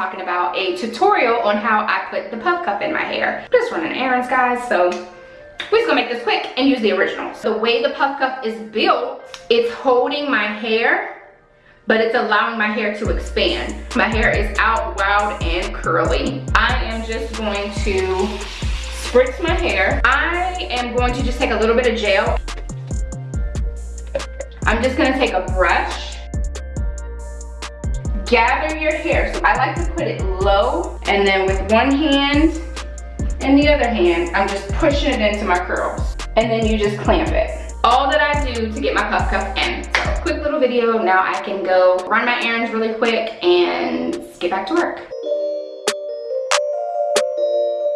talking about a tutorial on how I put the puff cuff in my hair. Just running errands, guys, so we're just gonna make this quick and use the original. The way the puff cuff is built, it's holding my hair but it's allowing my hair to expand. My hair is out wild and curly. I am just going to spritz my hair. I am going to just take a little bit of gel. I'm just gonna take a brush, gather your hair. So I like to put it low and then with one hand and the other hand, I'm just pushing it into my curls. And then you just clamp it. All that I do to get my puff cuff in. Quick little video, now I can go run my errands really quick and get back to work.